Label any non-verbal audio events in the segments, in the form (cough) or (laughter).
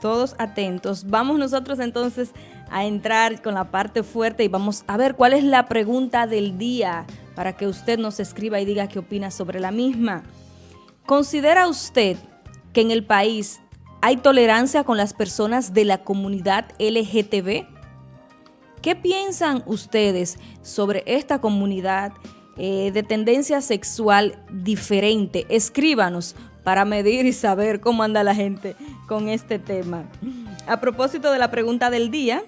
Todos atentos. Vamos nosotros entonces a entrar con la parte fuerte y vamos a ver cuál es la pregunta del día para que usted nos escriba y diga qué opina sobre la misma. ¿Considera usted que en el país hay tolerancia con las personas de la comunidad LGTB? ¿Qué piensan ustedes sobre esta comunidad eh, de tendencia sexual diferente? Escríbanos para medir y saber cómo anda la gente con este tema. A propósito de la pregunta del día,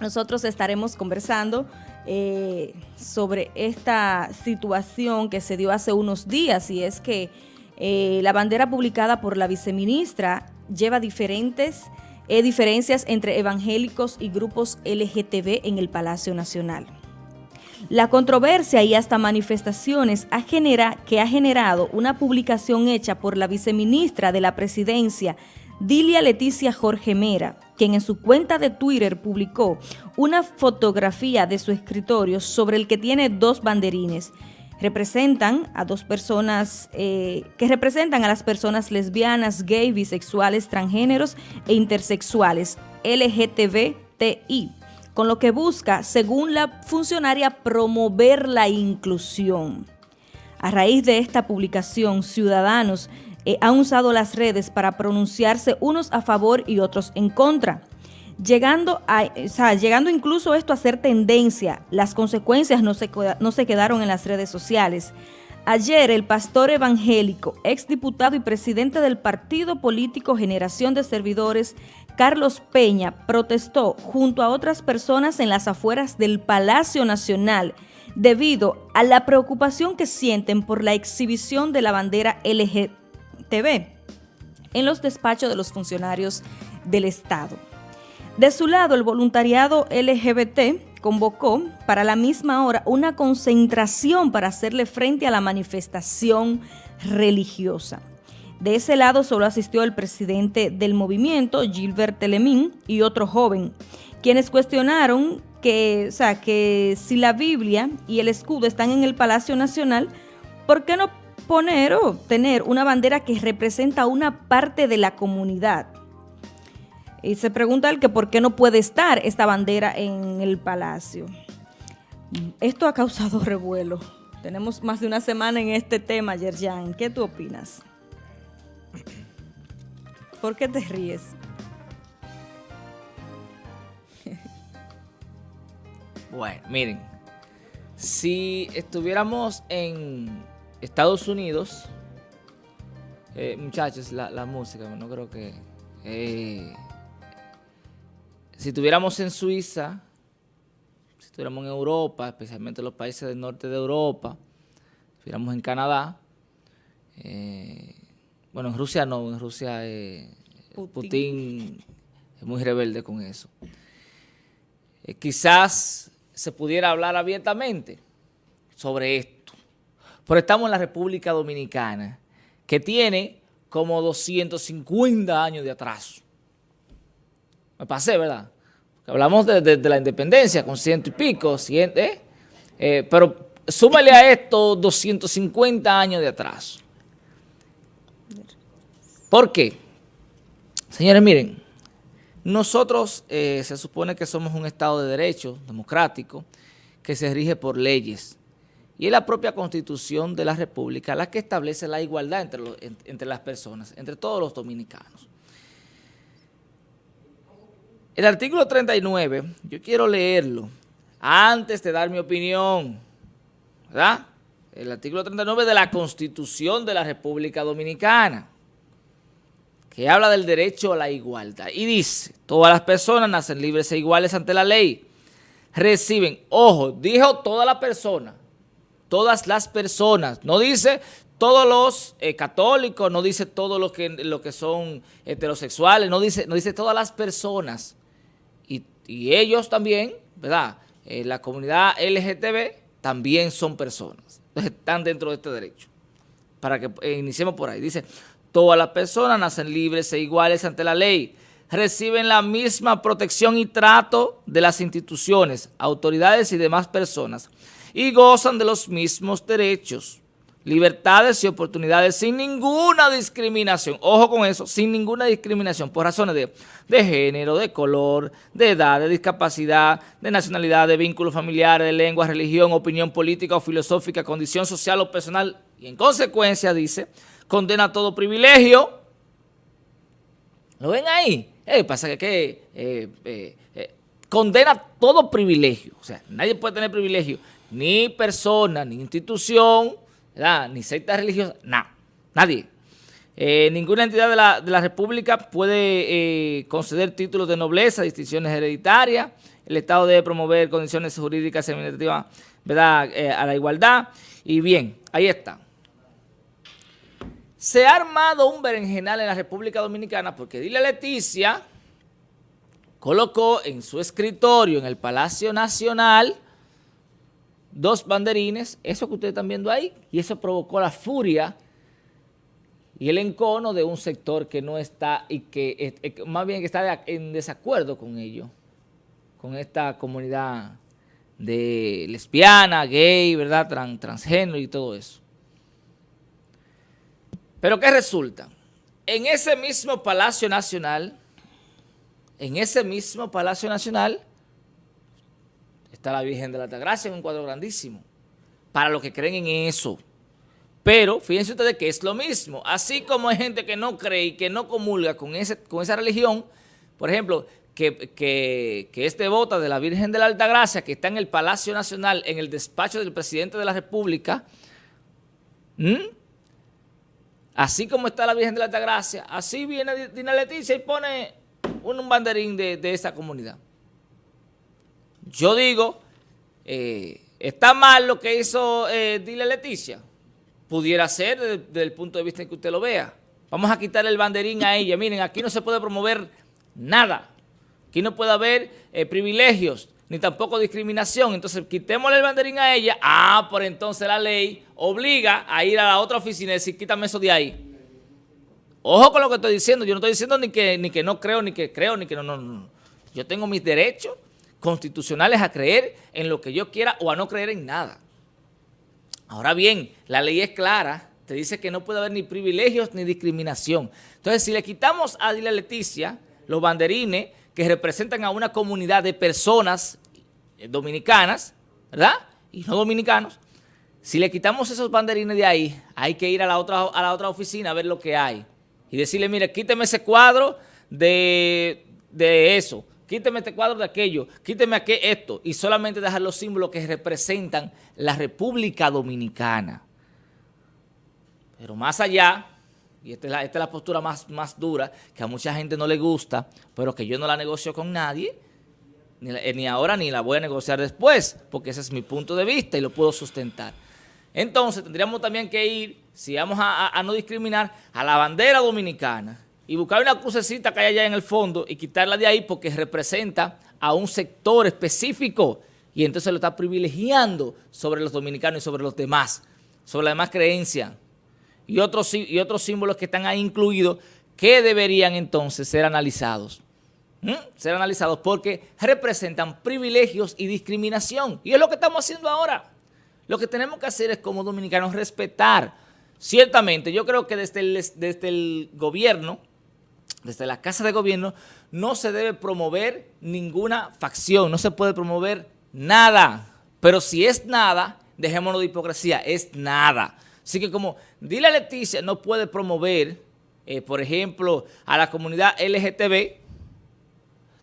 nosotros estaremos conversando eh, sobre esta situación que se dio hace unos días y es que eh, la bandera publicada por la viceministra lleva diferentes eh, diferencias entre evangélicos y grupos LGTB en el Palacio Nacional. La controversia y hasta manifestaciones ha genera, que ha generado una publicación hecha por la viceministra de la presidencia, Dilia Leticia Jorge Mera, quien en su cuenta de Twitter publicó una fotografía de su escritorio sobre el que tiene dos banderines. Representan a dos personas eh, que representan a las personas lesbianas, gay, bisexuales, transgéneros e intersexuales, LGTBTI con lo que busca, según la funcionaria, promover la inclusión. A raíz de esta publicación, ciudadanos eh, han usado las redes para pronunciarse unos a favor y otros en contra. Llegando, a, llegando incluso esto a ser tendencia, las consecuencias no se, no se quedaron en las redes sociales. Ayer el pastor evangélico, exdiputado y presidente del partido político Generación de Servidores, Carlos Peña, protestó junto a otras personas en las afueras del Palacio Nacional debido a la preocupación que sienten por la exhibición de la bandera LGTB en los despachos de los funcionarios del Estado. De su lado, el voluntariado LGBT convocó para la misma hora una concentración para hacerle frente a la manifestación religiosa. De ese lado solo asistió el presidente del movimiento, Gilbert Telemín, y otro joven, quienes cuestionaron que, o sea, que si la Biblia y el escudo están en el Palacio Nacional, ¿por qué no poner o tener una bandera que representa una parte de la comunidad? Y se pregunta el que por qué no puede estar esta bandera en el palacio. Esto ha causado (laughs) revuelo. Tenemos más de una semana en este tema, Yerjan. ¿Qué tú opinas? ¿Por qué te ríes? Bueno, miren, si estuviéramos en Estados Unidos, eh, muchachos, la, música, no creo que... Eh, si estuviéramos en Suiza, si estuviéramos en Europa, especialmente los países del norte de Europa, si estuviéramos en Canadá, eh, bueno, en Rusia no, en Rusia eh, Putin. es muy rebelde con eso. Eh, quizás se pudiera hablar abiertamente sobre esto, pero estamos en la República Dominicana, que tiene como 250 años de atraso. Me pasé, ¿verdad? hablamos de, la independencia con ciento y pico, ¿eh? ¿eh? pero súmale a esto 250 años de atraso. ¿Por qué? Señores, miren, nosotros eh, se supone que somos un Estado de Derecho democrático que se rige por leyes y es la propia Constitución de la República la que establece la igualdad entre, entre las personas, entre todos los dominicanos. El artículo 39, yo quiero leerlo antes de dar mi opinión, ¿verdad? El artículo 39 de la Constitución de la República Dominicana, que habla del derecho a la igualdad. Y dice, todas las personas nacen libres e iguales ante la ley. Reciben, ojo, dijo todas las personas, todas las personas, no dice todos los eh, católicos, no dice todos los que, lo que son heterosexuales, no dice, no dice todas las personas y ellos también, ¿verdad? Eh, la comunidad LGTB también son personas. Están dentro de este derecho. Para que eh, iniciemos por ahí. Dice, todas las personas nacen libres e iguales ante la ley. Reciben la misma protección y trato de las instituciones, autoridades y demás personas. Y gozan de los mismos derechos. libertades y oportunidades sin ninguna discriminación. Ojo con eso, sin ninguna discriminación, por razones de, de, género, de color, de edad, de discapacidad, de nacionalidad, de vínculos familiares, de lengua, religión, opinión política o filosófica, condición social o personal. Y en consecuencia, dice, condena todo privilegio. ¿Lo ven ahí? Eh, pasa que, eh, eh, eh, condena todo privilegio. O sea, nadie puede tener privilegio, ni persona, ni institución, ni secta religiosa, nada, nadie. Eh, ninguna entidad de la, de la República puede conceder títulos de nobleza, distinciones hereditarias. El Estado debe promover condiciones jurídicas y administrativas ¿verdad? A la igualdad. Y bien, ahí está. Se ha armado un berenjenal en la República Dominicana porque Dile Leticia colocó en su escritorio en el Palacio Nacional dos banderines, eso que ustedes están viendo ahí, y eso provocó la furia y el encono de un sector que no está, y que más bien que está en desacuerdo con ello, con esta comunidad de lesbiana, gay, ¿verdad? transgénero y todo eso. Pero ¿qué resulta? En ese mismo Palacio Nacional, en ese mismo Palacio Nacional, Está la Virgen de la Altagracia en un cuadro grandísimo. Para los que creen en eso. Pero fíjense ustedes que es lo mismo. Así como hay gente que no cree y que no comulga con, con esa religión, por ejemplo, que, que, que es devota de la Virgen de la Altagracia, que está en el Palacio Nacional, en el despacho del presidente de la República, así como está la Virgen de la Altagracia, así viene Dina Leticia y pone un, banderín de, de esa comunidad. Yo digo, eh, ¿está mal lo que hizo eh, Dile Leticia? Pudiera ser desde, el punto de vista en que usted lo vea. Vamos a quitar el banderín a ella. Miren, aquí no se puede promover nada. Aquí no puede haber eh, privilegios, ni tampoco discriminación. Entonces, quitémosle el banderín a ella. Ah, por entonces la ley obliga a ir a la otra oficina y decir, quítame eso de ahí. Ojo con lo que estoy diciendo. Yo no estoy diciendo ni que, ni que no creo, ni que creo, ni que no, no, no. Yo tengo mis derechos constitucionales a creer en lo que yo quiera o a no creer en nada. Ahora bien, la ley es clara, te dice que no puede haber ni privilegios ni discriminación. Entonces, si le quitamos a Dile Leticia los banderines que representan a una comunidad de personas eh, dominicanas, ¿verdad? Y no dominicanos, si le quitamos esos banderines de ahí, hay que ir a la otra, a la otra oficina a ver lo que hay. Y decirle, mire, quíteme ese cuadro de, de eso quíteme este cuadro de aquello, quíteme aquí esto, y solamente dejar los símbolos que representan la República Dominicana. Pero más allá, y esta es la, esta es la postura más, más dura, que a mucha gente no le gusta, pero que yo no la negocio con nadie, ni, ni ahora ni la voy a negociar después, porque ese es mi punto de vista y lo puedo sustentar. Entonces tendríamos también que ir, si vamos a, a no discriminar, a la bandera dominicana, y buscar una crucecita que hay allá en el fondo y quitarla de ahí porque representa a un sector específico y entonces lo está privilegiando sobre los dominicanos y sobre los demás, sobre la demás creencia y otros, y otros símbolos que están ahí incluidos que deberían entonces ser analizados. Ser analizados porque representan privilegios y discriminación. Y es lo que estamos haciendo ahora. Lo que tenemos que hacer es como dominicanos respetar. Ciertamente, yo creo que desde el, desde el gobierno desde la Casa de Gobierno, no se debe promover ninguna facción, no se puede promover nada. Pero si es nada, dejémonos de hipocresía, es nada. Así que como Dile Leticia no puede promover, eh, por ejemplo, a la comunidad LGTB,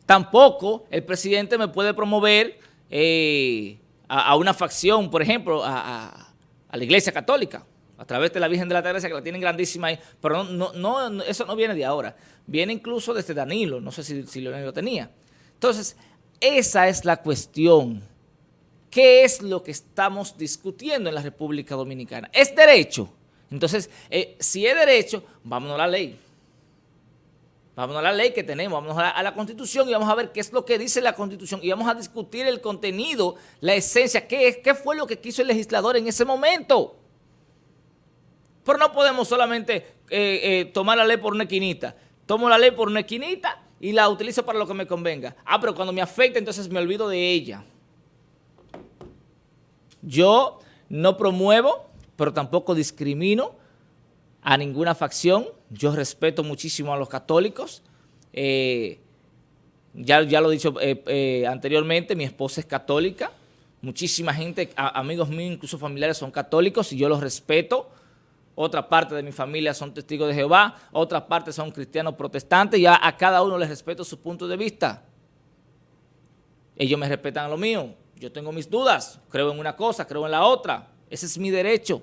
tampoco el presidente me puede promover eh, a, una facción, por ejemplo, a la Iglesia Católica a través de la Virgen de la Teresa, que la tienen grandísima ahí, pero no, no, eso no viene de ahora, viene incluso desde Danilo, no sé si, si lo tenía. Entonces, esa es la cuestión. ¿Qué es lo que estamos discutiendo en la República Dominicana? ¿Es derecho? Entonces, eh, si es derecho, vámonos a la ley. Vámonos a la ley que tenemos, vámonos a la, Constitución y vamos a ver qué es lo que dice la Constitución y vamos a discutir el contenido, la esencia, qué, qué fue lo que quiso el legislador en ese momento. Pero no podemos solamente eh, eh, tomar la ley por una esquinita. Tomo la ley por una esquinita y la utilizo para lo que me convenga. Ah, pero cuando me afecta, entonces me olvido de ella. Yo no promuevo pero tampoco discrimino a ninguna facción. Yo respeto muchísimo a los católicos. Eh, ya, ya lo he dicho eh, eh, anteriormente, mi esposa es católica. Muchísima gente, amigos míos, incluso familiares, son católicos y yo los respeto. Otra parte de mi familia son testigos de Jehová, otra parte son cristianos protestantes y a, a cada uno les respeto su punto de vista. Ellos me respetan a lo mío. Yo tengo mis dudas, creo en una cosa, creo en la otra. Ese es mi derecho.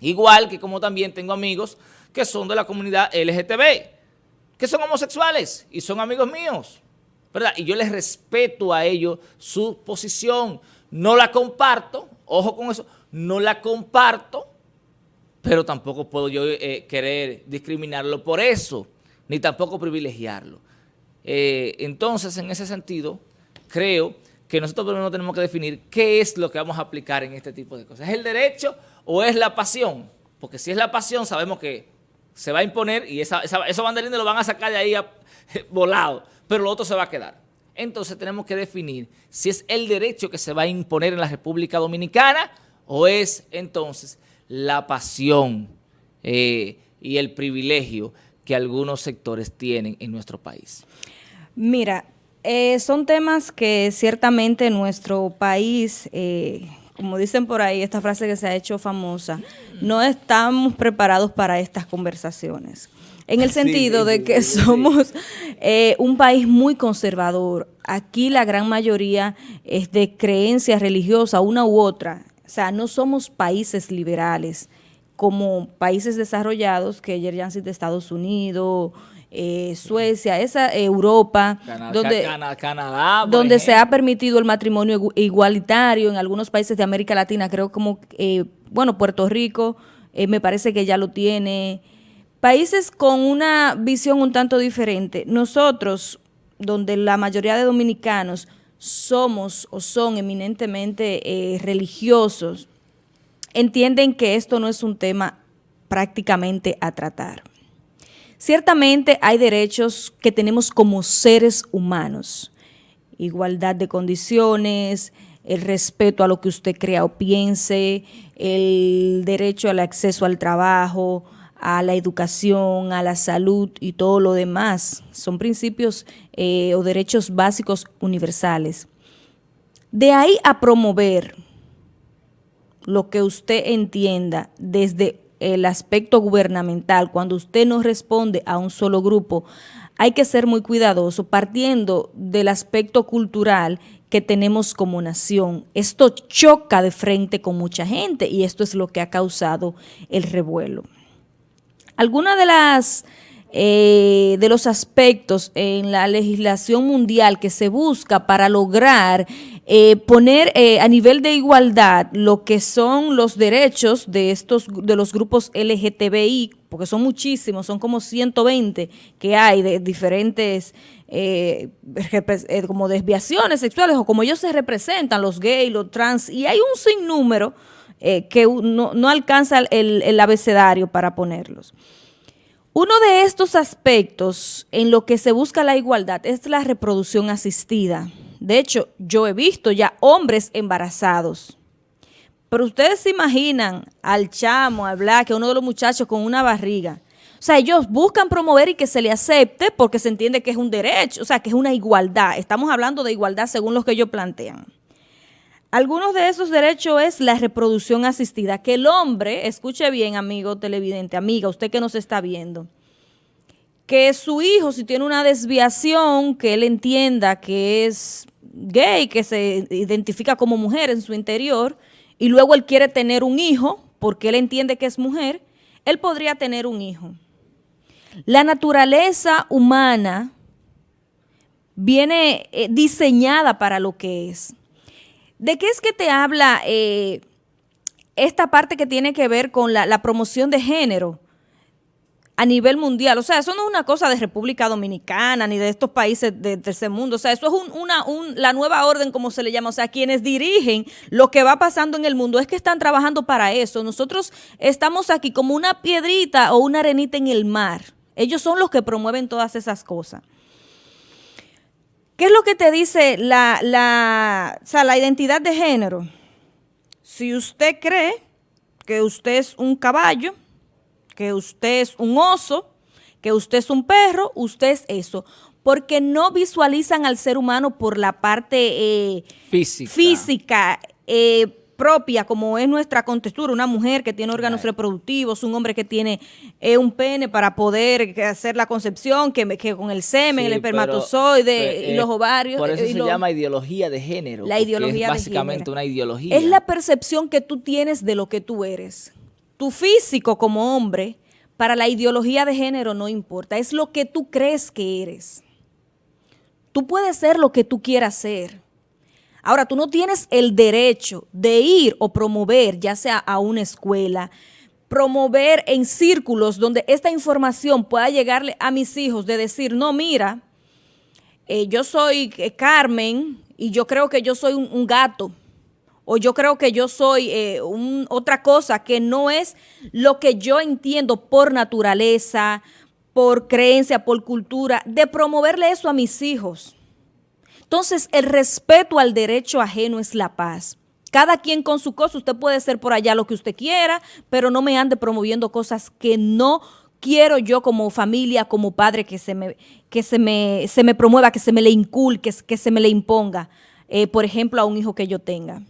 Igual que como también tengo amigos que son de la comunidad LGTB, que son homosexuales y son amigos míos, ¿verdad? Y yo les respeto a ellos su posición. No la comparto, ojo con eso, no la comparto, pero tampoco puedo yo eh, querer discriminarlo por eso, ni tampoco privilegiarlo. Eh, entonces, en ese sentido, creo que nosotros primero tenemos que definir qué es lo que vamos a aplicar en este tipo de cosas. ¿Es el derecho o es la pasión? Porque si es la pasión, sabemos que se va a imponer y esa, esos banderines lo van a sacar de ahí (laughs) volado, pero lo otro se va a quedar. Entonces tenemos que definir si es el derecho que se va a imponer en la República Dominicana o es entonces la pasión eh, y el privilegio que algunos sectores tienen en nuestro país. Mira, eh, son temas que ciertamente nuestro país, eh, como dicen por ahí, esta frase que se ha hecho famosa, no estamos preparados para estas conversaciones. En el sentido de que somos eh, un país muy conservador. Aquí la gran mayoría es de creencias religiosas, una u otra. O sea, no somos países liberales como países desarrollados, que ayer ya han sido Estados Unidos, eh, Suecia, esa Europa, donde, Canadá, donde se ha permitido el matrimonio igualitario en algunos países de América Latina, creo como, eh, bueno, Puerto Rico eh, me parece que ya lo tiene. Países con una visión un tanto diferente. Nosotros, donde la mayoría de dominicanos somos o son eminentemente religiosos, entienden que esto no es un tema prácticamente a tratar. Ciertamente hay derechos que tenemos como seres humanos, igualdad de condiciones, el respeto a lo que usted crea o piense, el derecho al acceso al trabajo, a la educación, a la salud y todo lo demás. Son principios eh, o derechos básicos universales. De ahí a promover lo que usted entienda desde el aspecto gubernamental, cuando usted no responde a un solo grupo, hay que ser muy cuidadoso partiendo del aspecto cultural que tenemos como nación. Esto choca de frente con mucha gente y esto es lo que ha causado el revuelo. Algunas de las eh, de los aspectos en la legislación mundial que se busca para lograr eh, poner eh, a nivel de igualdad lo que son los derechos de estos de los grupos LGTBI, porque son muchísimos, son como 120 que hay de diferentes como desviaciones sexuales o como ellos se representan, los gays, los trans, y hay un sinnúmero que no, no alcanza el abecedario para ponerlos. Uno de estos aspectos en lo que se busca la igualdad es la reproducción asistida. De hecho, yo he visto ya hombres embarazados. Pero ustedes se imaginan al chamo, al black, a uno de los muchachos con una barriga. O sea, ellos buscan promover y que se le acepte porque se entiende que es un derecho, o sea, que es una igualdad. Estamos hablando de igualdad según lo que ellos plantean. Algunos de esos derechos es la reproducción asistida, que el hombre, escuche bien, amigo televidente, amiga, usted que nos está viendo, que su hijo, si tiene una desviación, que él entienda que es gay, que se identifica como mujer en su interior, y luego él quiere tener un hijo, porque él entiende que es mujer, él podría tener un hijo. La naturaleza humana viene eh, diseñada para lo que es. ¿De qué es que te habla eh, esta parte que tiene que ver con la, promoción de género a nivel mundial? O sea, eso no es una cosa de República Dominicana ni de estos países del tercer mundo. O sea, eso es una, la nueva orden, como se le llama. O sea, quienes dirigen lo que va pasando en el mundo es que están trabajando para eso. Nosotros estamos aquí como una piedrita o una arenita en el mar. Ellos son los que promueven todas esas cosas. ¿Qué es lo que te dice la, la, la identidad de género? Si usted cree que usted es un caballo, que usted es un oso, que usted es un perro, usted es eso. Porque no visualizan al ser humano por la parte eh, física, física eh, propia, como es nuestra contextura, una mujer que tiene órganos reproductivos, un hombre que tiene eh, un pene para poder hacer la concepción, que, que con el semen, el espermatozoide y los ovarios. Por eso se llama ideología de género. La ideología es básicamente una ideología. Es la percepción que tú tienes de lo que tú eres. Tu físico como hombre para la ideología de género no importa, es lo que tú crees que eres. Tú puedes ser lo que tú quieras ser. Ahora, tú no tienes el derecho de ir o promover, ya sea a una escuela, promover en círculos donde esta información pueda llegarle a mis hijos, de decir, no, mira, eh, yo soy eh, Carmen y yo creo que yo soy un gato o yo creo que yo soy eh, otra cosa que no es lo que yo entiendo por naturaleza, por creencia, por cultura, de promoverle eso a mis hijos. Entonces, el respeto al derecho ajeno es la paz. Cada quien con su cosa, usted puede ser por allá lo que usted quiera, pero no me ande promoviendo cosas que no quiero yo como familia, como padre, que se me, que se me, se me promueva, que se me le inculque, que se me le imponga, eh, por ejemplo, a un hijo que yo tenga.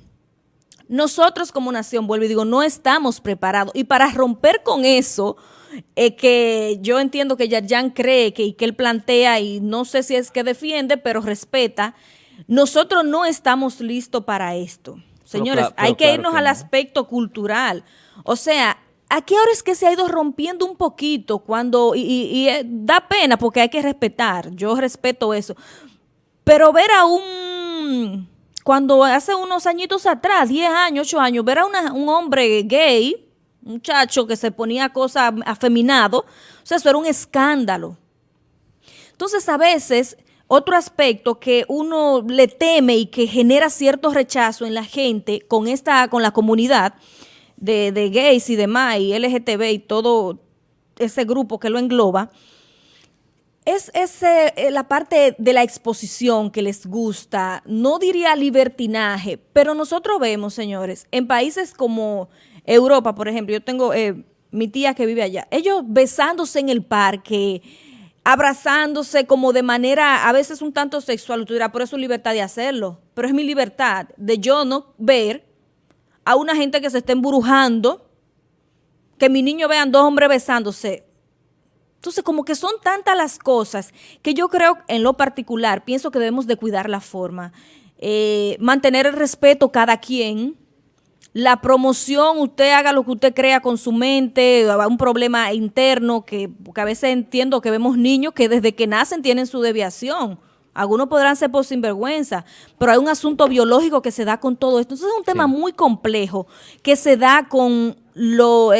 Nosotros como nación, vuelvo y digo, no estamos preparados. Y para romper con eso, eh, que yo entiendo que Yarjan cree que, y que él plantea, y no sé si es que defiende, pero respeta, nosotros no estamos listos para esto. Señores, hay que irnos al aspecto cultural. O sea, ¿a qué hora es que se ha ido rompiendo un poquito cuando, y, y, eh, da pena porque hay que respetar, yo respeto eso, pero ver a un cuando hace unos añitos atrás, 10 años, 8 años, ver a un hombre gay, muchacho que se ponía cosas afeminado, o sea, eso era un escándalo. Entonces, a veces, otro aspecto que uno le teme y que genera cierto rechazo en la gente con esta, con la comunidad de, gays y demás, y LGTB y todo ese grupo que lo engloba, es ese, eh, la parte de la exposición que les gusta, no diría libertinaje, pero nosotros vemos, señores, en países como Europa, por ejemplo, yo tengo eh, mi tía que vive allá, ellos besándose en el parque, abrazándose como de manera a veces un tanto sexual, tú dirás, por eso es libertad de hacerlo, pero es mi libertad de yo no ver a una gente que se esté embrujando, que mi niño vean dos hombres besándose, entonces, como que son tantas las cosas que yo creo, en lo particular, pienso que debemos de cuidar la forma, eh, mantener el respeto cada quien, la promoción, usted haga lo que usted crea con su mente, un problema interno, que porque a veces entiendo que vemos niños que desde que nacen tienen su deviación. Algunos podrán ser por sinvergüenza, pero hay un asunto biológico que se da con todo esto. Entonces es un tema muy complejo que se da con los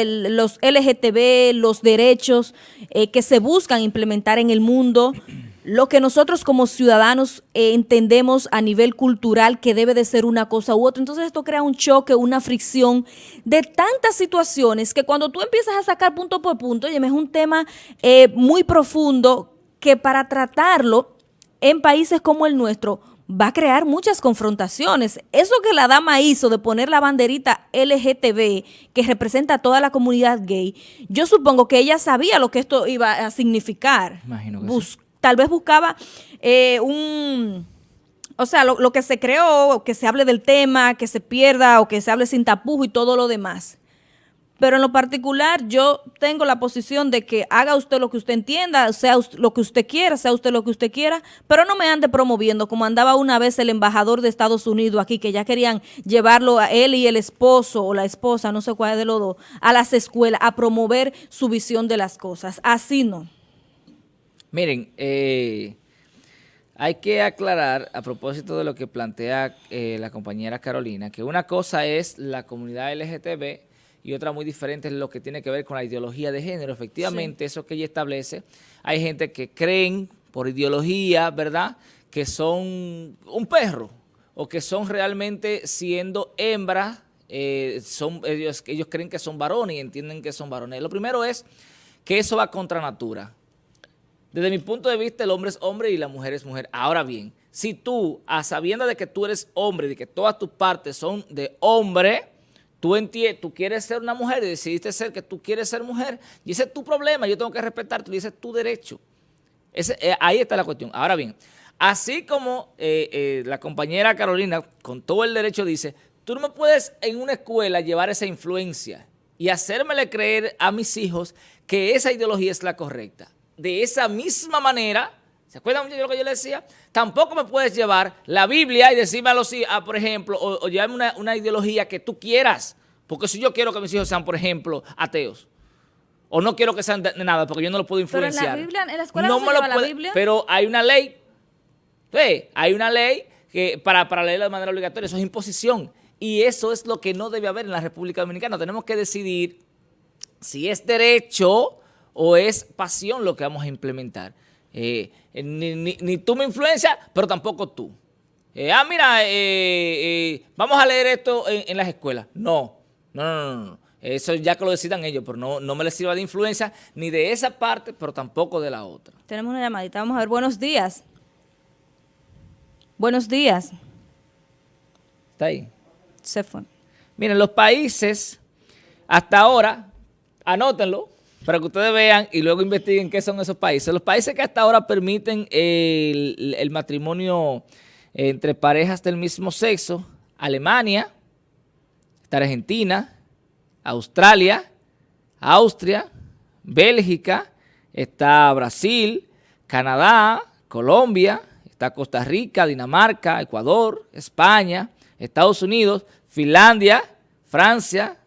LGTB, los derechos eh, que se buscan implementar en el mundo, lo que nosotros como ciudadanos eh, entendemos a nivel cultural que debe de ser una cosa u otra. Entonces esto crea un choque, una fricción de tantas situaciones que cuando tú empiezas a sacar punto por punto, oye, es un tema eh, muy profundo que para tratarlo en países como el nuestro va a crear muchas confrontaciones. Eso que la dama hizo de poner la banderita LGTB, que representa a toda la comunidad gay, yo supongo que ella sabía lo que esto iba a significar. Imagino que Tal vez buscaba eh, un... O sea, lo, que se creó, que se hable del tema, que se pierda o que se hable sin tapujo y todo lo demás. Pero en lo particular, yo tengo la posición de que haga usted lo que usted entienda, sea lo que usted quiera, sea usted lo que usted quiera, pero no me ande promoviendo, como andaba una vez el embajador de Estados Unidos aquí, que ya querían llevarlo a él y el esposo o la esposa, no sé cuál de los dos, a las escuelas, a promover su visión de las cosas. Así no. Miren, eh, hay que aclarar, a propósito de lo que plantea eh, la compañera Carolina, que una cosa es la comunidad LGTB, y otra muy diferente es lo que tiene que ver con la ideología de género. Efectivamente, eso que ella establece, hay gente que creen por ideología, ¿verdad?, que son un perro o que son realmente siendo hembras, eh, son, ellos, ellos creen que son varones y entienden que son varones. Lo primero es que eso va contra natura. Desde mi punto de vista, el hombre es hombre y la mujer es mujer. Ahora bien, si tú, a sabiendo de que tú eres hombre, de que todas tus partes son de hombre, tú, tú quieres ser una mujer y decidiste ser que tú quieres ser mujer, y ese es tu problema, yo tengo que respetarte, y ese es tu derecho. Eh, ahí está la cuestión. Ahora bien, así como eh, eh, la compañera Carolina, con todo el derecho, dice, tú no me puedes en una escuela llevar esa influencia y hacérmele creer a mis hijos que esa ideología es la correcta. De esa misma manera, ¿se acuerdan de lo que yo le decía? Tampoco me puedes llevar la Biblia y decirme a los hijos, por ejemplo, o, llevarme una, ideología que tú quieras. Porque si yo quiero que mis hijos sean, por ejemplo, ateos, o no quiero que sean de nada, porque yo no lo puedo influenciar. Pero en la Biblia, en la escuela no, se la Biblia. Pero hay una ley, ¿sí? hay una ley que para, para leerla de manera obligatoria, eso es imposición. Y eso es lo que no debe haber en la República Dominicana. Tenemos que decidir si es derecho o es pasión lo que vamos a implementar. Eh, ni, tú me influencias, pero tampoco tú. Eh, ah, mira, eh, vamos a leer esto en, las escuelas. No, no, no, no, Eso ya que lo decidan ellos, pero no, no me les sirva de influencia ni de esa parte, pero tampoco de la otra. Tenemos una llamadita, vamos a ver. Buenos días. Buenos días. ¿Está ahí? se fue. Miren, los países, hasta ahora, anótenlo, para que ustedes vean y luego investiguen qué son esos países. Los países que hasta ahora permiten el, matrimonio entre parejas del mismo sexo, Alemania, está Argentina, Australia, Austria, Bélgica, está Brasil, Canadá, Colombia, está Costa Rica, Dinamarca, Ecuador, España, Estados Unidos, Finlandia, Francia,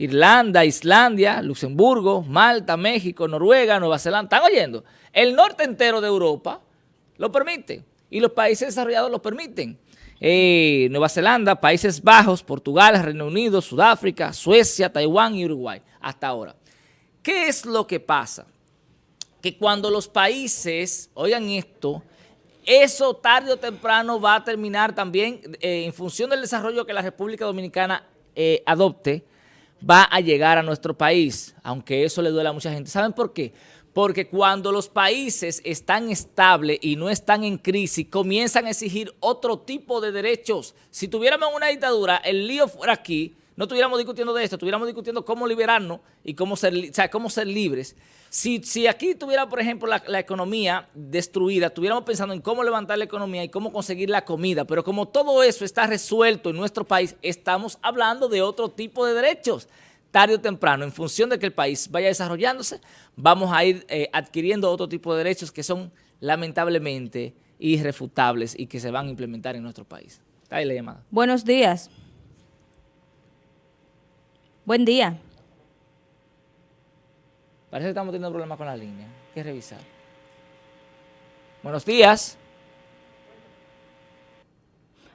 Irlanda, Islandia, Luxemburgo, Malta, México, Noruega, Nueva Zelanda. ¿Están oyendo? El norte entero de Europa lo permite y los países desarrollados lo permiten. Eh, Nueva Zelanda, Países Bajos, Portugal, Reino Unido, Sudáfrica, Suecia, Taiwán y Uruguay, hasta ahora. ¿Qué es lo que pasa? Que cuando los países, oigan esto, eso tarde o temprano va a terminar también, eh, en función del desarrollo que la República Dominicana eh, adopte, va a llegar a nuestro país, aunque eso le duele a mucha gente. ¿Saben por qué? Porque cuando los países están estables y no están en crisis, comienzan a exigir otro tipo de derechos. Si tuviéramos una dictadura, el lío fuera aquí, no estuviéramos discutiendo de esto, estuviéramos discutiendo cómo liberarnos y cómo ser, cómo ser libres. Si, si aquí tuviera, por ejemplo, la, economía destruida, estuviéramos pensando en cómo levantar la economía y cómo conseguir la comida, pero como todo eso está resuelto en nuestro país, estamos hablando de otro tipo de derechos. Tarde o temprano, en función de que el país vaya desarrollándose, vamos a ir eh, adquiriendo otro tipo de derechos que son lamentablemente irrefutables y que se van a implementar en nuestro país. Ahí la llamada. Buenos días. Buen día. Parece que estamos teniendo problemas con la línea. Hay que revisar. Buenos días.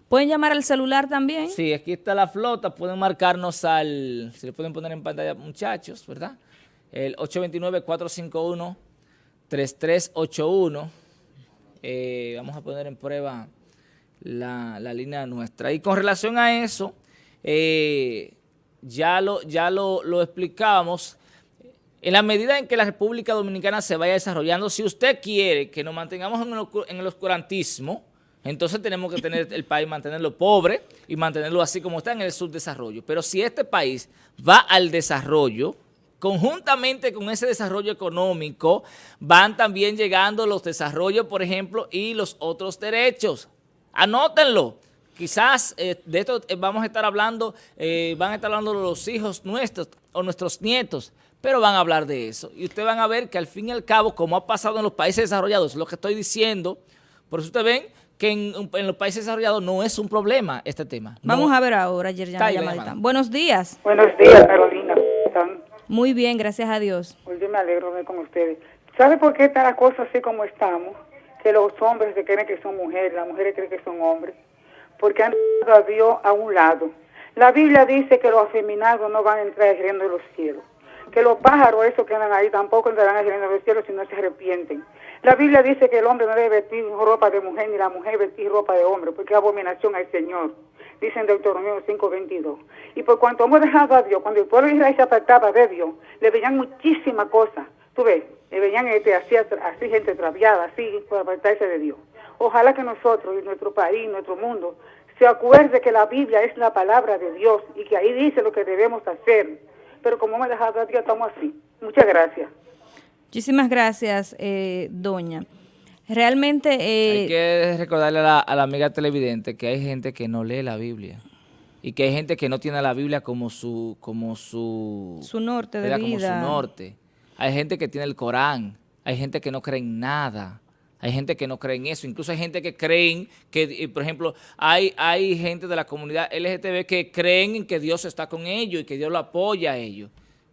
¿Pueden llamar al celular también? Sí, aquí está la flota. Pueden marcarnos al... Se le pueden poner en pantalla, muchachos, ¿verdad? El 829-451-3381. Eh, vamos a poner en prueba la, línea nuestra. Y con relación a eso, eh, ya lo, ya lo, lo explicamos en la medida en que la República Dominicana se vaya desarrollando, si usted quiere que nos mantengamos en el, oscurantismo, entonces tenemos que tener el país, mantenerlo pobre y mantenerlo así como está en el subdesarrollo. Pero si este país va al desarrollo, conjuntamente con ese desarrollo económico, van también llegando los desarrollos, por ejemplo, y los otros derechos. Anótenlo. Quizás eh, de esto eh, vamos a estar hablando, eh, van a estar hablando los hijos nuestros o nuestros nietos pero van a hablar de eso. Y ustedes van a ver que al fin y al cabo, como ha pasado en los países desarrollados, lo que estoy diciendo, por eso ustedes ven que en, los países desarrollados no es un problema este tema. Vamos a ver ahora, llamadita. Buenos días. Buenos días, Carolina. Muy bien, gracias a Dios. Pues yo me alegro de con ustedes. ¿Sabe por qué está la cosa así como estamos? Que los hombres se creen que son mujeres, las mujeres creen que son hombres. Porque han dado a Dios a un lado. La Biblia dice que los afeminados no van a entrar al reino de los cielos que los pájaros esos que andan ahí tampoco entrarán al reino de los cielos si no se arrepienten. La Biblia dice que el hombre no debe vestir ropa de mujer ni la mujer vestir ropa de hombre, porque es abominación al Señor. Dice en Deuteronomio 5:22. Y por cuanto hemos dejado a Dios, cuando el pueblo de Israel se apartaba de Dios, le veían muchísimas cosas. Tú ves, le veían este, así, así gente traviada, así, por apartarse de Dios. Ojalá que nosotros y nuestro país, nuestro mundo, se acuerde que la Biblia es la palabra de Dios y que ahí dice lo que debemos hacer. Pero como me dejado ya estamos así. Muchas gracias. Muchísimas gracias, eh, doña. Realmente... Eh, hay que recordarle a la, a la amiga televidente que hay gente que no lee la Biblia y que hay gente que no tiene la Biblia como su como su su norte de vida. como su norte. Hay gente que tiene el Corán, hay gente que no cree en nada. Hay gente que no cree en eso, incluso hay gente que creen que, por ejemplo, hay, hay gente de la comunidad LGTB que creen en que Dios está con ellos y que Dios lo apoya a ellos,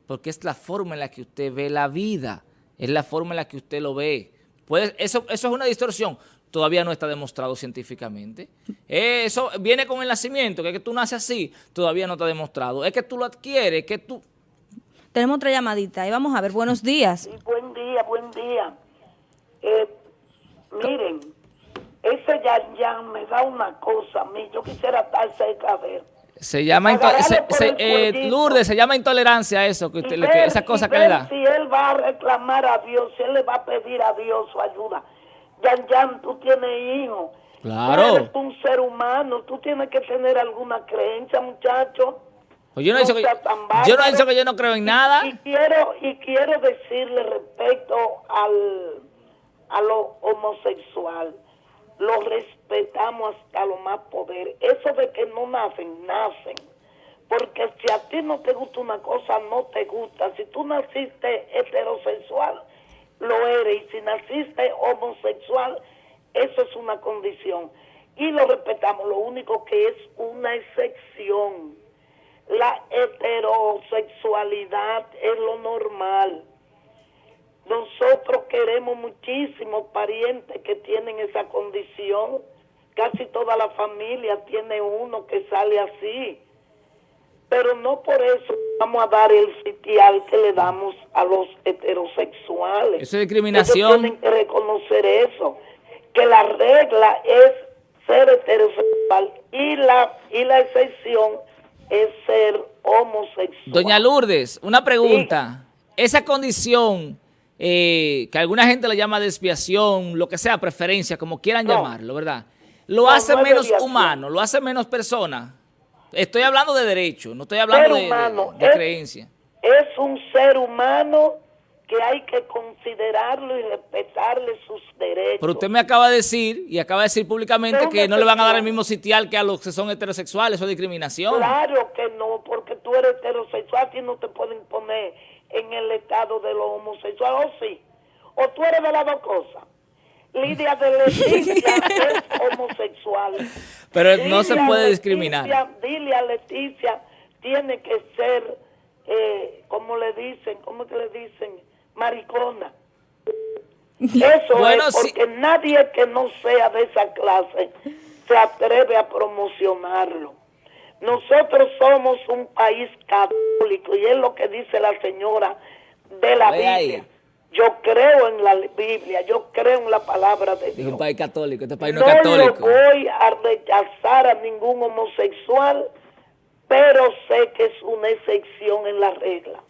porque es la forma en la que usted ve la vida, es la forma en la que usted lo ve. Pues eso, eso es una distorsión, todavía no está demostrado científicamente. Eso viene con el nacimiento, que es que tú naces así, todavía no está demostrado. Es que tú lo adquieres, que tú... Tenemos otra llamadita, y vamos a ver, buenos días. buen día, buen día. Eh, miren, ese ya, ya me da una cosa a mí, yo quisiera estar cerca de ver. Se llama se, eh, Lourdes, se llama intolerancia eso, que usted, que, esa cosa que le da. Si él va a reclamar a Dios, si él le va a pedir a Dios su ayuda. Yan Yan, tú tienes hijos. Claro. Tú eres un ser humano, tú tienes que tener alguna creencia, muchacho. Pues yo no, he dicho que, yo no he dicho que yo no creo en nada. Y, quiero y quiero decirle respecto al a lo homosexual lo respetamos hasta lo más poder. Eso de que no nacen, nacen. Porque si a ti no te gusta una cosa, no te gusta. Si tú naciste heterosexual, lo eres. Y si naciste homosexual, eso es una condición. Y lo respetamos. Lo único que es una excepción. La heterosexualidad es lo normal nosotros queremos muchísimos parientes que tienen esa condición. Casi toda la familia tiene uno que sale así. Pero no por eso vamos a dar el sitial que le damos a los heterosexuales. Eso es discriminación. tienen que reconocer eso. Que la regla es ser heterosexual y la, y la excepción es ser homosexual. Doña Lourdes, una pregunta. Esa condición eh, que alguna gente le llama desviación, lo que sea, preferencia, como quieran llamarlo, ¿verdad? Lo hace menos humano, lo hace menos persona. Estoy hablando de derecho, no estoy hablando de, creencia. Es un ser humano que hay que considerarlo y respetarle sus derechos. Pero usted me acaba de decir, y acaba de decir públicamente, que no le van a dar el mismo sitial que a los que son heterosexuales, eso es discriminación. Claro que no, porque tú eres heterosexual y no te pueden poner en el estado de lo homosexual, o sí, o tú eres de las dos cosas. Lidia de Leticia (laughs) es homosexual. Pero no se puede discriminar. dile a Leticia, tiene que ser, eh, como le dicen, ¿cómo que le dicen? Maricona. Eso es porque nadie que no sea de esa clase se atreve a promocionarlo. Nosotros somos un país católico y es lo que dice la señora de la Biblia. Yo creo en la Biblia, yo creo en la palabra de Dios. Es un país católico, este país no, es católico. No voy a rechazar a ningún homosexual, pero sé que es una excepción en la regla.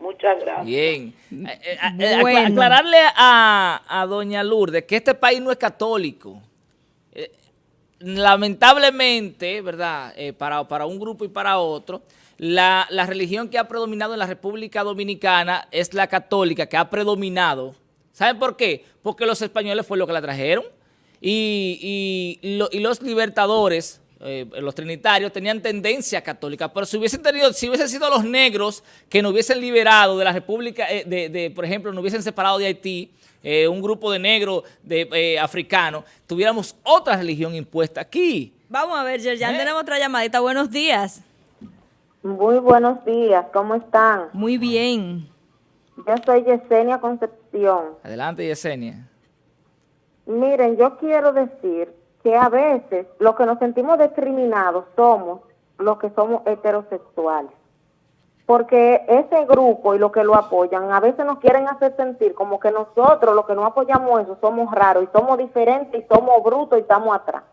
Muchas gracias. Bien. Eh, eh, eh, aclararle a, a doña Lourdes que este país no es católico lamentablemente, ¿verdad? Eh, para, para, un grupo y para otro, la, religión que ha predominado en la República Dominicana es la católica, que ha predominado. ¿Saben por qué? Porque los españoles fue lo que la trajeron y, y, los libertadores, eh, los trinitarios, tenían tendencia católica. Pero si hubiesen tenido, si hubiesen sido los negros que nos hubiesen liberado de la República, eh, de, de, por ejemplo, nos hubiesen separado de Haití, eh, un grupo de negros de, eh, africanos, tuviéramos otra religión impuesta aquí. Vamos a ver, Yerjan, ¿Eh? tenemos otra llamadita. Buenos días. Muy buenos días, ¿cómo están? Muy bien. Yo soy Yesenia Concepción. Adelante, Yesenia. Miren, yo quiero decir que a veces los que nos sentimos discriminados somos los que somos heterosexuales porque ese grupo y los que lo apoyan a veces nos quieren hacer sentir como que nosotros, los que no apoyamos eso, somos raros y somos diferentes y somos brutos y estamos atrás.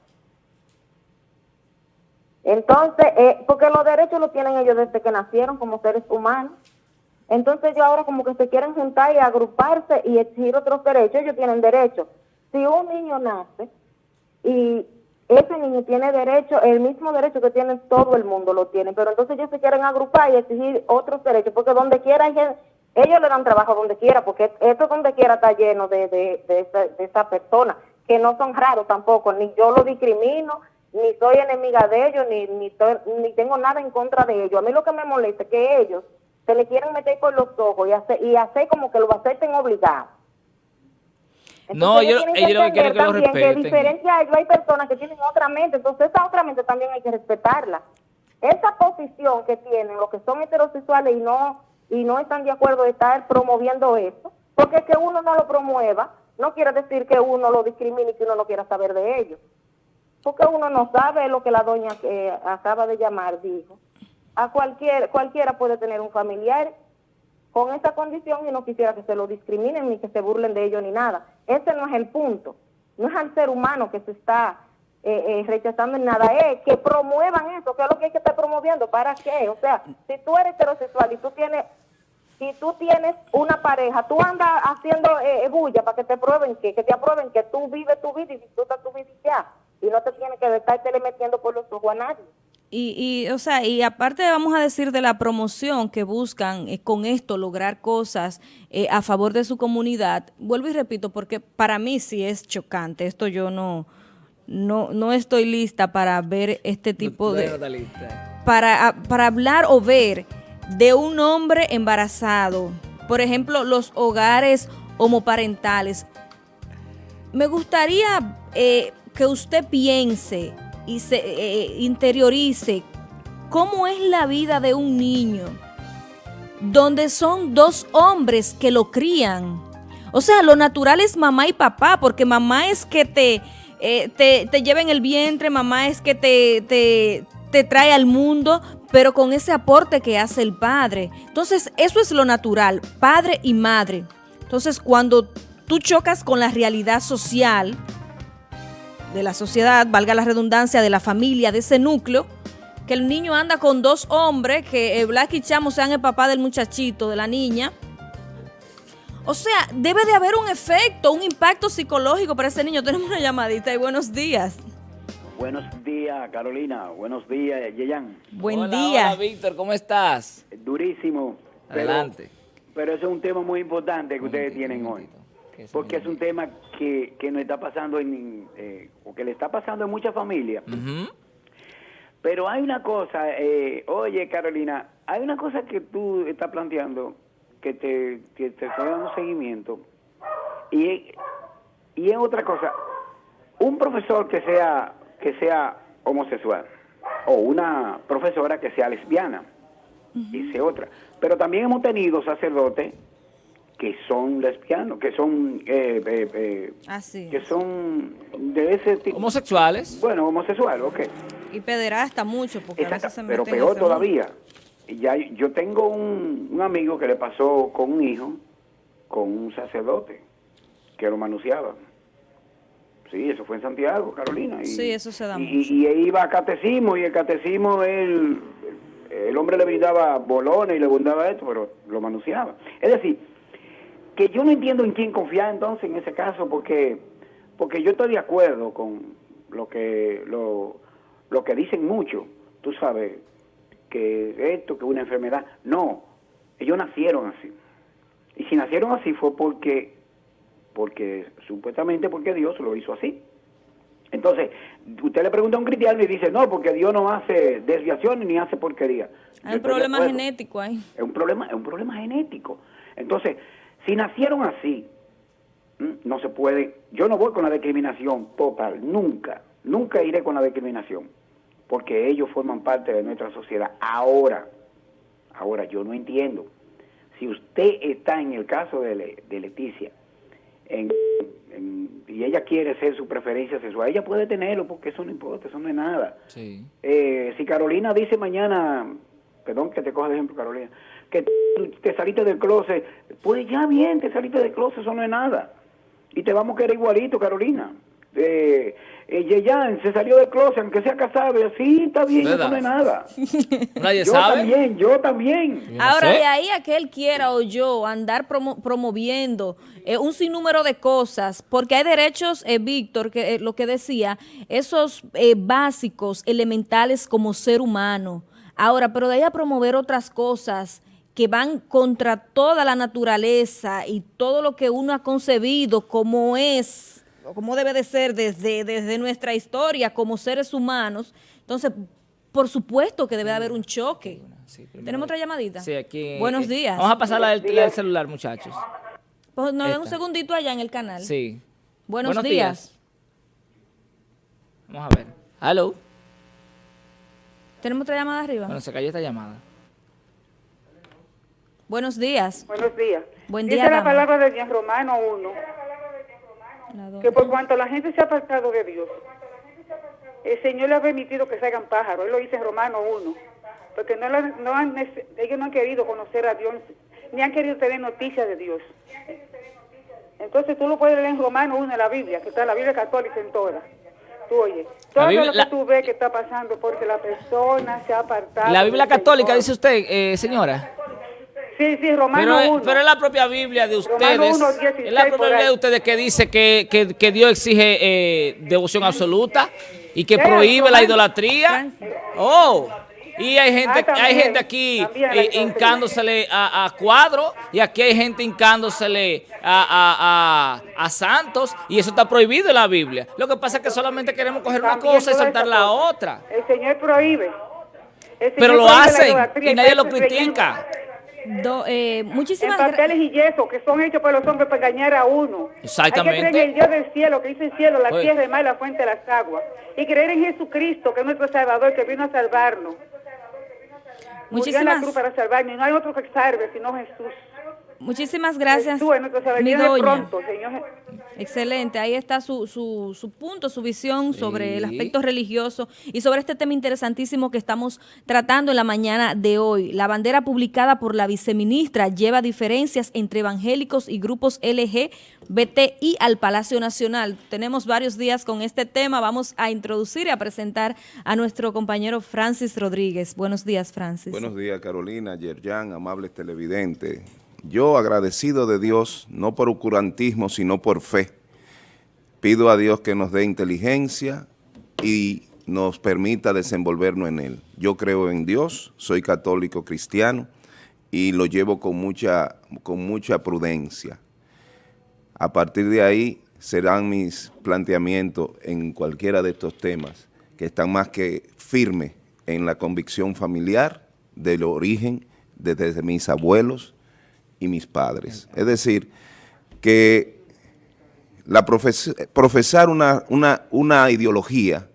Entonces, eh, porque los derechos los tienen ellos desde que nacieron como seres humanos. Entonces ellos ahora como que se quieren juntar y agruparse y exigir otros derechos, ellos tienen derechos. Si un niño nace y ese niño tiene derecho, el mismo derecho que tiene todo el mundo lo tiene, pero entonces ellos se quieren agrupar y exigir otros derechos, porque donde quiera ellos le dan trabajo donde quiera, porque esto donde quiera está lleno de, de, de, esa, de esa persona, que no son raros tampoco, ni yo lo discrimino, ni soy enemiga de ellos, ni, ni tengo nada en contra de ellos. A mí lo que me molesta es que ellos se le quieren meter por los ojos y hacer, y hacer como que lo acepten obligado. No, ellos- tienen ellos lo que quieren es que lo respeten. diferente a ellos hay personas que tienen otra mente, entonces esa otra mente también hay que respetarla. Esa posición que tienen los que son heterosexuales y no y no están de acuerdo de estar promoviendo eso, porque que uno no lo promueva no quiere decir que uno lo discrimine y que uno no quiera saber de ellos. Porque uno no sabe lo que la doña que acaba de llamar dijo. A cualquier, cualquiera puede tener un familiar con esa condición y no quisiera que se lo discriminen ni que se burlen de ellos ni nada. Ese no es el punto. No es al ser humano que se está eh, eh, rechazando en nada, es que promuevan eso, que es lo que hay que estar promoviendo. ¿Para qué? O sea, si tú eres heterosexual y tú tienes si tú tienes una pareja, tú andas haciendo eh, eh, bulla para que te prueben que, que te aprueben que tú vives tu vida y disfrutas tu vida y ya. Y no te tienes que estarte metiendo por los ojos a nadie. Y, y, o sea, y aparte vamos a decir de la promoción que buscan eh, con esto lograr cosas eh, a favor de su comunidad, vuelvo y repito, porque para mí sí es chocante, esto yo no, no, no estoy lista para ver este tipo de... lista. para, para hablar o ver de un hombre embarazado, por ejemplo, los hogares homoparentales, me gustaría eh, que usted piense y se eh, interiorice cómo es la vida de un niño donde son dos hombres que lo crían. O sea, lo natural es mamá y papá, porque mamá es que te, eh, te, te lleva en el vientre, mamá es que te, te, te trae al mundo, pero con ese aporte que hace el padre. Entonces, eso es lo natural, padre y madre. Entonces, cuando tú chocas con la realidad social de la sociedad, valga la redundancia, de la familia, de ese núcleo, que el niño anda con dos hombres, que eh, Black y Chamo sean el papá del muchachito, de la niña. O sea, debe de haber un efecto, un impacto psicológico para ese niño. Tenemos una llamadita y buenos días. Buenos días, Carolina. Buenos días, Yeyan. Buen Hola, día. Hola, Víctor, ¿cómo estás? Durísimo. pero- Adelante. Pero, eso es un tema muy importante que ustedes tienen hoy. momentito. ¿Qué es Porque es un tema que, que nos está pasando en, eh, o que le está pasando en muchas familias. Pero hay una cosa, eh, oye Carolina, hay una cosa que tú estás planteando que te, que te estoy dando seguimiento y, y es otra cosa. Un profesor que sea que sea homosexual o una profesora que sea lesbiana, dice otra. Pero también hemos tenido sacerdotes que son lesbianos, que son eh, eh, eh, Así. que son de ese tipo. Homosexuales. Bueno, homosexual, ok. Y pederasta mucho, porque a Exacto, veces se pero meten peor todavía. Ya, yo tengo un, un amigo que le pasó con un hijo, con un sacerdote, que lo manuseaba. Sí, eso fue en Santiago, Carolina. Y, Sí, eso se da y, mucho. Y, él iba a catecismo, y el catecismo, él, el hombre le brindaba bolones y le brindaba esto, pero lo manuseaba. Es decir, que yo no entiendo en quién confiar entonces en ese caso, porque porque yo estoy de acuerdo con lo que lo, lo que dicen mucho, tú sabes, que esto, que una enfermedad. No, ellos nacieron así. Y si nacieron así fue porque, porque supuestamente porque Dios lo hizo así. Entonces, usted le pregunta a un cristiano y dice, no, porque Dios no hace desviaciones ni hace porquería. Hay un problema genético ahí. Es un problema, es un problema genético. Entonces, si nacieron así, no se puede. Yo no voy con la discriminación total, nunca, nunca iré con la discriminación, porque ellos forman parte de nuestra sociedad. Ahora, ahora yo no entiendo. Si usted está en el caso de, Le- de Leticia en- en- y ella quiere ser su preferencia sexual, ella puede tenerlo porque eso no importa, eso no es nada. Sí. Eh, si Carolina dice mañana, perdón que te coja de ejemplo Carolina, que te saliste del closet, pues ya bien, te saliste del closet, eso no es nada. Y te vamos a querer igualito, Carolina. Eh, eh, Yeyan se salió del closet, aunque sea casado, y así está bien, ¿Verdad? eso no es nada. (laughs) Nadie yo sabe. también, yo también. Yo no Ahora, sé. de ahí a que él quiera o yo andar promo- promoviendo eh, un sinnúmero de cosas, porque hay derechos, eh, Víctor, que eh, lo que decía, esos eh, básicos, elementales como ser humano. Ahora, pero de ahí a promover otras cosas que van contra toda la naturaleza y todo lo que uno ha concebido como es, o como debe de ser desde, desde nuestra historia como seres humanos, entonces, por supuesto que debe de haber un choque. Sí, ¿Tenemos otra llamadita? Sí, aquí. Buenos eh, días. Vamos a pasarla del, días. celular, muchachos. Pues nos den un segundito allá en el canal. Sí. Buenos, días. Vamos a ver. Hello. ¿Tenemos otra llamada arriba? Bueno, se cayó esta llamada. Buenos días. Buenos días. Buen Dice día, la dama. palabra de Dios, Romano 1, La dos. que por cuanto la gente se ha apartado de Dios, el Señor le ha permitido que salgan pájaros. Él lo dice en Romano 1, porque no, la- no han, ellos no han querido conocer a Dios, ni han querido tener noticias de Dios. Entonces tú lo puedes leer en Romano 1 en la Biblia, que está la Biblia católica en toda. Tú oye, todo Biblia- lo que la- tú ves que está pasando porque la persona se ha apartado. La Biblia católica, dice usted, eh, señora. Sí, sí, Romano Pero, es- 1. pero es la propia Biblia de ustedes. Romano 1, 16 es la propia Biblia de ustedes que dice que, que- que Dios exige eh, devoción absoluta y que prohíbe la idolatría. Oh. Y hay gente, Ah, también, hay gente aquí eh, hincándosele a, a cuadros y aquí hay gente hincándosele a, a, a- santos y eso está prohibido en la Biblia. Lo que pasa es que solamente queremos coger una cosa y soltar esa la cosa. otra. El Señor prohíbe. El Señor Pero lo hacen y nadie lo critica. Do- eh, En muchísimas gracias. papeles y yeso que son hechos por los hombres para engañar a uno. Exactamente. Hay que creer en el Dios del cielo, que hizo el cielo, la Oye. tierra, el mar, la fuente de las aguas. Y creer en Jesucristo, que es nuestro Salvador, que vino a salvarnos. Murió en la Muchísimas, cruz para salvarnos. Y no hay otro que salve sino Jesús. Muchísimas gracias, Salvador. mi doña. pronto, Señor. Excelente, ahí está su, su, su punto, su visión sobre el aspecto religioso y sobre este tema interesantísimo que estamos tratando en la mañana de hoy. La bandera publicada por la viceministra lleva diferencias entre evangélicos y grupos LGBTI al Palacio Nacional. Tenemos varios días con este tema, vamos a introducir y a presentar a nuestro compañero Francis Rodríguez. Buenos días, Francis. Buenos días, Carolina, Yerjan, amables televidentes. Yo, agradecido de Dios, no por oscurantismo, sino por fe, pido a Dios que nos dé inteligencia y nos permita desenvolvernos en Él. Yo creo en Dios, soy católico cristiano y lo llevo con mucha, con mucha prudencia. A partir de ahí serán mis planteamientos en cualquiera de estos temas que están más que firmes en la convicción familiar del origen de- desde mis abuelos y mis padres. Es decir, que la profes- profesar una, una, una ideología,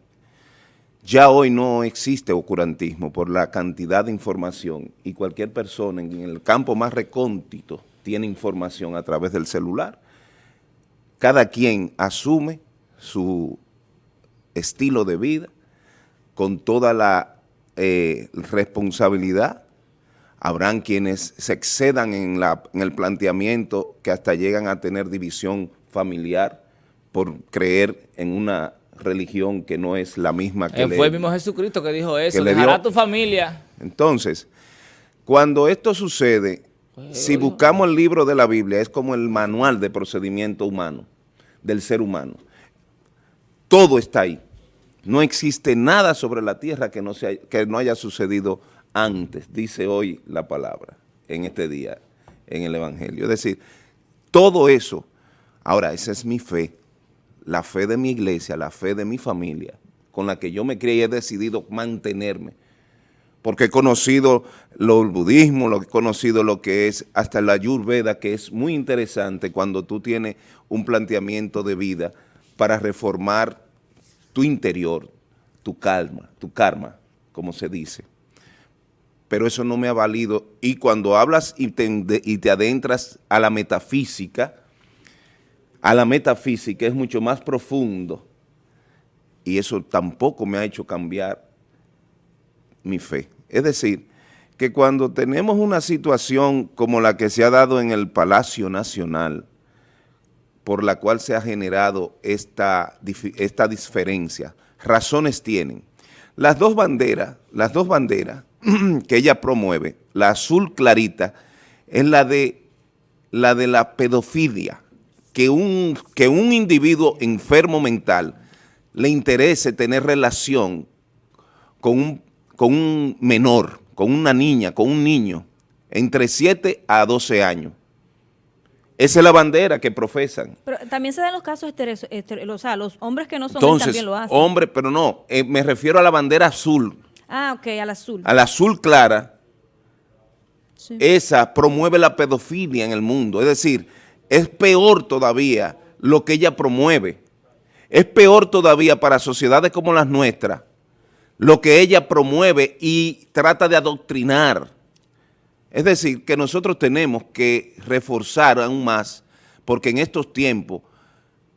ya hoy no existe oscurantismo por la cantidad de información y cualquier persona en el campo más recóndito tiene información a través del celular. Cada quien asume su estilo de vida con toda la eh, responsabilidad. Habrán quienes se excedan en, la, en el planteamiento que hasta llegan a tener división familiar por creer en una religión que no es la misma que Eh, le- fue el mismo Jesucristo que dijo eso. que le dio- a tu familia. entonces, cuando esto sucede, si buscamos el libro de la Biblia, es como el manual de procedimiento humano, del ser humano. Todo está ahí. No existe nada sobre la tierra que no, se, que no haya sucedido antes, dice hoy la palabra, en este día, en el Evangelio. Es decir, todo eso, ahora, esa es mi fe, la fe de mi iglesia, la fe de mi familia, con la que yo me crié y he decidido mantenerme porque he conocido lo, el budismo, lo, he conocido lo que es hasta la Ayurveda, que es muy interesante cuando tú tienes un planteamiento de vida para reformar tu interior, tu calma, tu karma, como se dice. Pero eso no me ha valido. Y cuando hablas y te, adentras a la metafísica, a la metafísica es mucho más profundo y eso tampoco me ha hecho cambiar mi fe. Es decir, que cuando tenemos una situación como la que se ha dado en el Palacio Nacional, por la cual se ha generado esta, esta diferencia. Razones tienen. Las dos banderas, las dos banderas (clears throat) que ella promueve, la azul clarita, es la de la, de la pedofilia, que un, que un individuo enfermo mental le interese tener relación con un, con un menor, con una niña, con un niño, entre 7 a 12 años. Esa es la bandera que profesan. Pero también se dan los casos estereos, o sea, los hombres que no son Entonces, también lo hacen. hombre, pero no, eh, me refiero a la bandera azul. Ah, ok, al azul. A la azul clara, Sí. esa promueve la pedofilia en el mundo. Es decir, es peor todavía lo que ella promueve. Es peor todavía para sociedades como las nuestras, lo que ella promueve y trata de adoctrinar. Es decir, que nosotros tenemos que reforzar aún más, porque en estos tiempos,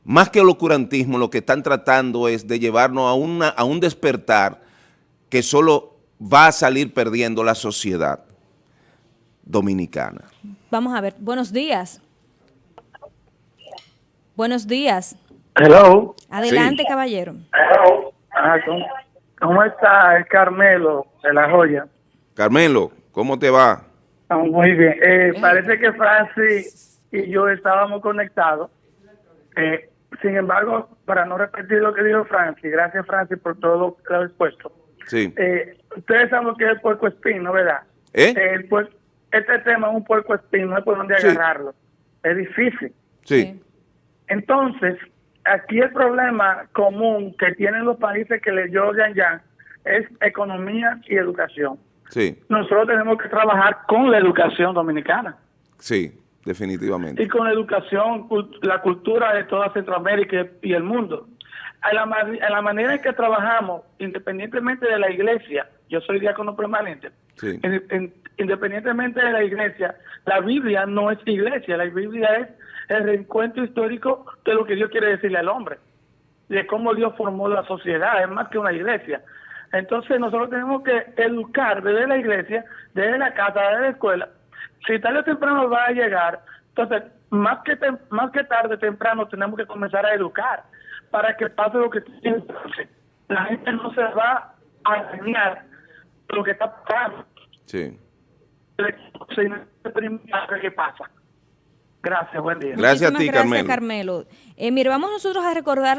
más que el ocurantismo, lo que están tratando es de llevarnos a, una, a un despertar que solo va a salir perdiendo la sociedad dominicana. Vamos a ver. Buenos días. Buenos días. Hello. Adelante, Sí. caballero. Ah, ¿cómo, cómo está el Carmelo de la joya? Carmelo, ¿cómo te va? Ah, muy bien. Eh, parece que Francis y yo estábamos conectados. Eh, sin embargo, para no repetir lo que dijo Francis, gracias Francis por todo lo que ha expuesto. Sí. Eh, ustedes saben lo que es el puerco espín, ¿no verdad? ¿Eh? El puer- este tema es un puerco espín, no hay por dónde Sí. agarrarlo. Es difícil. Sí. Entonces, aquí el problema común que tienen los países que le lloran ya es economía y educación. Sí, Nosotros tenemos que trabajar con la educación dominicana sí, definitivamente. y con la educación, la cultura de toda Centroamérica y el mundo. A la, a la manera en que trabajamos, independientemente de la iglesia, yo soy diácono permanente, Sí. en- en- independientemente de la iglesia, la Biblia no es iglesia, la Biblia es el reencuentro histórico de lo que Dios quiere decirle al hombre, de cómo Dios formó la sociedad, es más que una iglesia. Entonces nosotros tenemos que educar desde la iglesia, desde la casa, desde la escuela. Si tarde o temprano va a llegar, entonces más que tem- más que tarde temprano tenemos que comenzar a educar para que pase lo que. La gente no se va a dañar lo que está pasando. Sí. ¿Qué pasa? Gracias, buen día. Gracias a ti, gracias, Carmelo. Carmelo. Eh, mire, vamos nosotros a recordar